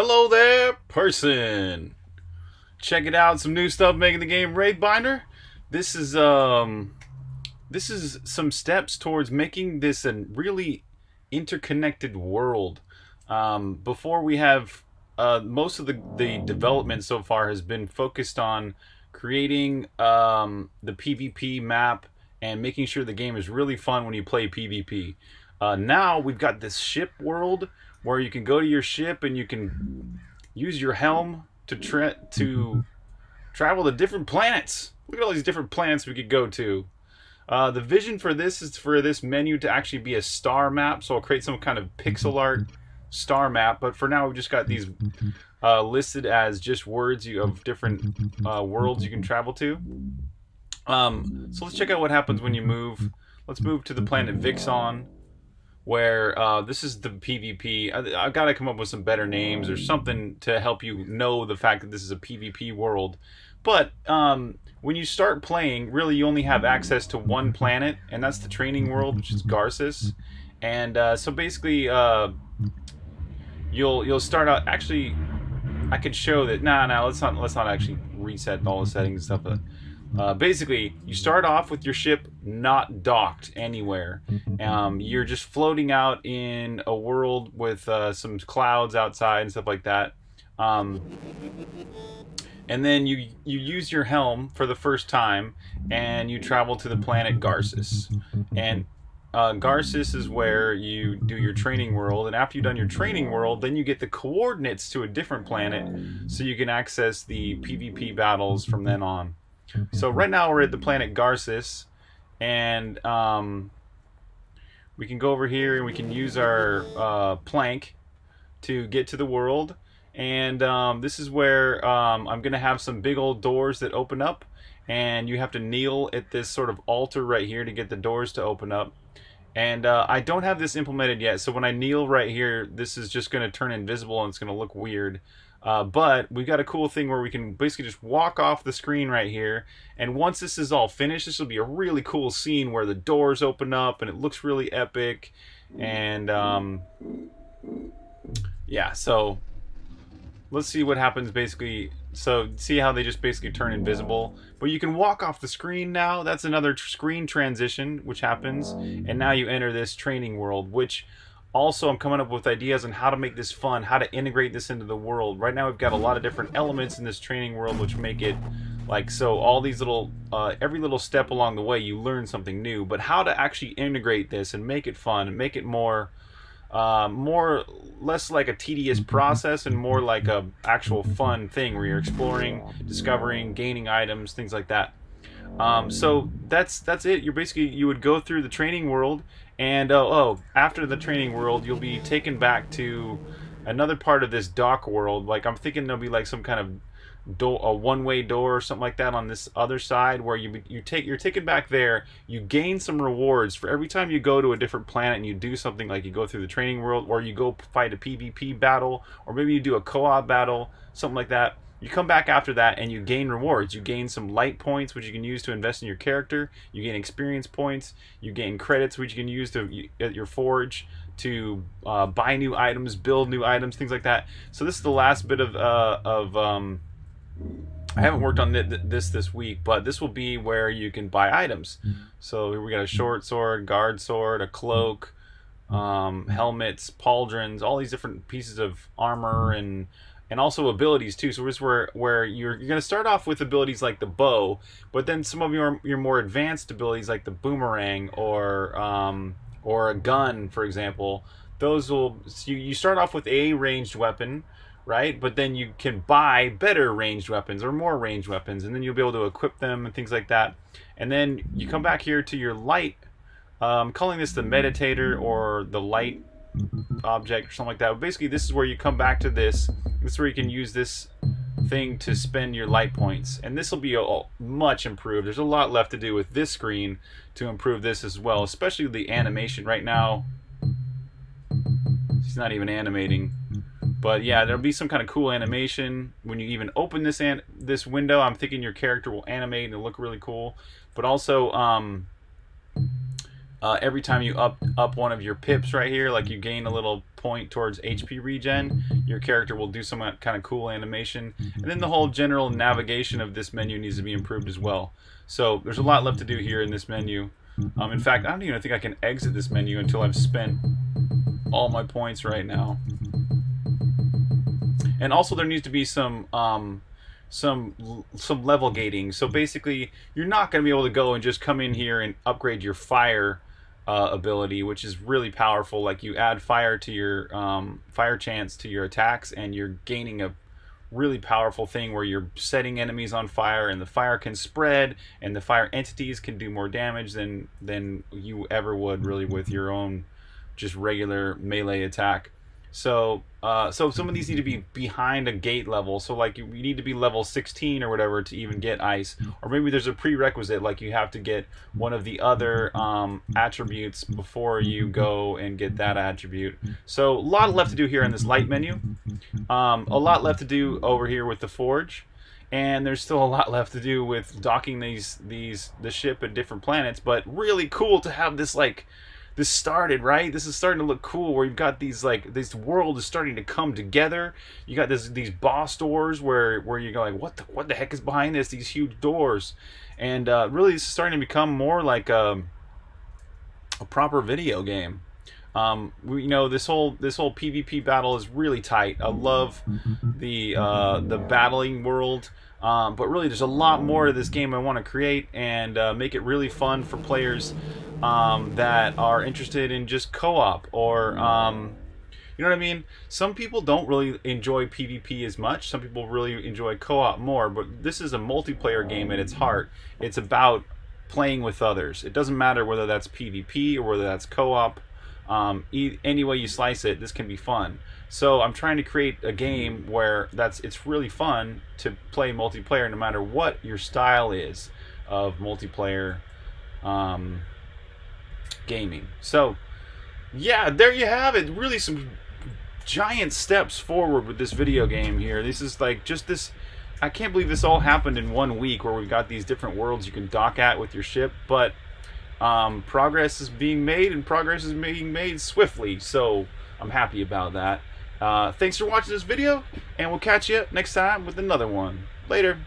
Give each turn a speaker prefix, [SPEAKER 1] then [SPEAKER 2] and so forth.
[SPEAKER 1] Hello there, person. Check it out, some new stuff making the game Raid Binder. This is um this is some steps towards making this a really interconnected world. Um, before we have uh, most of the, the development so far has been focused on creating um, the PvP map and making sure the game is really fun when you play PvP. Uh, now we've got this ship world where you can go to your ship and you can use your helm to tra to travel to different planets. Look at all these different planets we could go to. Uh, the vision for this is for this menu to actually be a star map, so I'll create some kind of pixel art star map. But for now, we've just got these uh, listed as just words you, of different uh, worlds you can travel to. Um, so let's check out what happens when you move. Let's move to the planet Vixon where uh, this is the PvP. I, have got to come up with some better names or something to help you know the fact that this is a PvP world. But um, when you start playing, really you only have access to one planet, and that's the training world, which is Garces. And uh, so basically, uh, you'll you'll start out. Actually, I could show that. Nah, nah. Let's not let's not actually reset all the settings and stuff. Uh, basically, you start off with your ship not docked anywhere. Um, you're just floating out in a world with uh, some clouds outside and stuff like that. Um, and then you you use your helm for the first time, and you travel to the planet Garsis. And uh, Garsis is where you do your training world, and after you've done your training world, then you get the coordinates to a different planet, so you can access the PvP battles from then on. So right now we're at the planet Garsis, and um, we can go over here and we can use our uh, plank to get to the world. And um, this is where um, I'm going to have some big old doors that open up, and you have to kneel at this sort of altar right here to get the doors to open up. And uh, I don't have this implemented yet, so when I kneel right here, this is just going to turn invisible and it's going to look weird. Uh, but we've got a cool thing where we can basically just walk off the screen right here. And once this is all finished, this will be a really cool scene where the doors open up and it looks really epic. And um, yeah, so let's see what happens basically. So see how they just basically turn invisible. But you can walk off the screen now. That's another screen transition which happens. And now you enter this training world, which also I'm coming up with ideas on how to make this fun, how to integrate this into the world. Right now we've got a lot of different elements in this training world which make it like so all these little uh, every little step along the way you learn something new. But how to actually integrate this and make it fun and make it more uh, more less like a tedious process and more like a actual fun thing where you're exploring discovering gaining items things like that um, so that's that's it you're basically you would go through the training world and oh, oh, after the training world, you'll be taken back to another part of this dock world. Like I'm thinking there'll be like some kind of door, a one-way door or something like that on this other side where you you take you're taken back there. You gain some rewards for every time you go to a different planet and you do something like you go through the training world or you go fight a PvP battle or maybe you do a co-op battle, something like that you come back after that and you gain rewards. You gain some light points, which you can use to invest in your character. You gain experience points. You gain credits, which you can use to at your forge to uh, buy new items, build new items, things like that. So this is the last bit of uh, of. Um, I haven't worked on th this this week, but this will be where you can buy items. So we got a short sword, guard sword, a cloak, um, helmets, pauldrons, all these different pieces of armor and and also abilities too. So this where where you're you're gonna start off with abilities like the bow, but then some of your your more advanced abilities like the boomerang or um, or a gun, for example. Those will so you you start off with a ranged weapon, right? But then you can buy better ranged weapons or more ranged weapons, and then you'll be able to equip them and things like that. And then you come back here to your light. Um, calling this the meditator or the light object or something like that. But basically, this is where you come back to this. This is where you can use this thing to spend your light points. And this will be a, much improved. There's a lot left to do with this screen to improve this as well, especially the animation. Right now, he's not even animating. But yeah, there'll be some kind of cool animation when you even open this an this window. I'm thinking your character will animate and look really cool. But also, um, uh, every time you up up one of your pips right here, like you gain a little point towards HP regen, your character will do some kind of cool animation. And then the whole general navigation of this menu needs to be improved as well. So there's a lot left to do here in this menu. Um, in fact, I don't even think I can exit this menu until I've spent all my points right now. And also there needs to be some um, some some level gating. So basically, you're not going to be able to go and just come in here and upgrade your fire uh, ability, which is really powerful. Like you add fire to your um, fire chance to your attacks, and you're gaining a really powerful thing where you're setting enemies on fire, and the fire can spread, and the fire entities can do more damage than than you ever would really with your own just regular melee attack. So, uh, so some of these need to be behind a gate level. So, like, you, you, need to be level 16 or whatever to even get ice. Or maybe there's a prerequisite, like you have to get one of the other um, attributes before you go and get that attribute. So, a lot left to do here in this light menu. Um, a lot left to do over here with the forge. And there's still a lot left to do with docking these these the ship at different planets. But really cool to have this like this started, right? This is starting to look cool where you've got these like this world is starting to come together. You got this these boss doors where where you go like what the what the heck is behind this? These huge doors, and uh, really is starting to become more like a, um, a proper video game. Um, we, you know this whole this whole PvP battle is really tight. I love the uh, the battling world. Um, but really, there's a lot more to this game I want to create and uh, make it really fun for players um, that are interested in just co-op or um, you know what I mean? Some people don't really enjoy PvP as much. Some people really enjoy co-op more. But this is a multiplayer game at its heart. It's about playing with others. It doesn't matter whether that's PvP or whether that's co-op. Um, e any way you slice it, this can be fun. So I'm trying to create a game where that's it's really fun to play multiplayer, no matter what your style is of multiplayer um, gaming. So yeah, there you have it. Really some giant steps forward with this video game here. This is like just this. I can't believe this all happened in one week, where we've got these different worlds you can dock at with your ship, but um, progress is being made and progress is being made swiftly so I'm happy about that. Uh, thanks for watching this video and we'll catch you next time with another one. Later